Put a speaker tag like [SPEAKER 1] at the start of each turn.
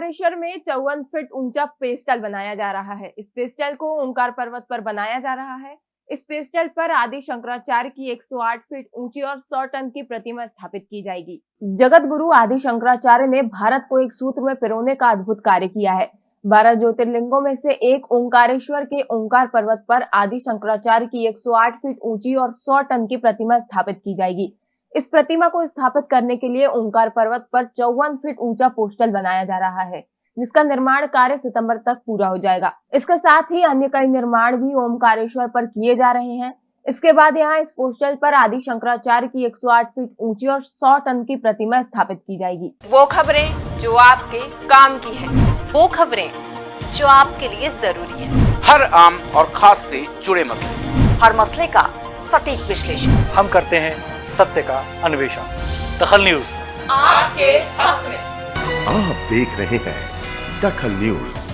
[SPEAKER 1] ओंकारेश्वर में चौवन फीट ऊँचा पेस्टल बनाया जा रहा है। इस पेस्टल को ओंकार पर्वत पर बनाया जा रहा है। इस पेस्टल पर आदि शंकराचार्य की 108 फीट ऊँची और 100 टन की प्रतिमा स्थापित की जाएगी। जगत गुरु आदि शंकराचार्य ने भारत को एक सूत्र में पिरोने का अद्भुत कार्य किया है। बारह ज्योतिर्लिंगों में से एक ओंकारेश्वर के ओंकार पर्वत पर आदि शंकराचार्य की 108 फीट ऊँची और 100 टन की प्रतिमा स्थापित की जाएगी। इस प्रतिमा को स्थापित करने के लिए ओंकार पर्वत पर चौवन फीट ऊँचा पोस्टल बनाया जा रहा है जिसका निर्माण कार्य सितंबर तक पूरा हो जाएगा। इसके साथ ही अन्य कई निर्माण भी ओमकारेश्वर पर किए जा रहे हैं। इसके बाद यहाँ इस पोस्टल पर आदि शंकराचार्य की 108 फीट ऊँची और 100 टन की प्रतिमा स्थापित की जाएगी।
[SPEAKER 2] वो खबरें जो आपके काम की है।
[SPEAKER 3] वो खबरें जो आपके लिए ज़रूरी है।
[SPEAKER 4] हर आम और खास से जुड़े मसले।
[SPEAKER 3] हर मसले का सटीक विश्लेषण।
[SPEAKER 5] हम करते हैं सत्य का अन्वेषण। दखल न्यूज़।
[SPEAKER 2] आपके हक में।
[SPEAKER 6] आप देख रहे हैं दखल न्यूज़।